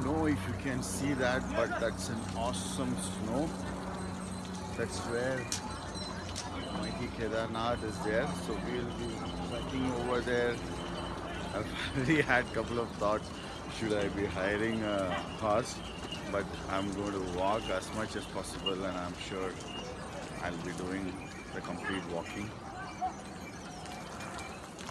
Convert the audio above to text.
know if you can see that, but that's an awesome snow. That's where mighty Kedarnath is there. So we'll be hiking over there. I've already had a couple of thoughts. Should I be hiring a horse? But I'm going to walk as much as possible, and I'm sure I'll be doing the complete walking.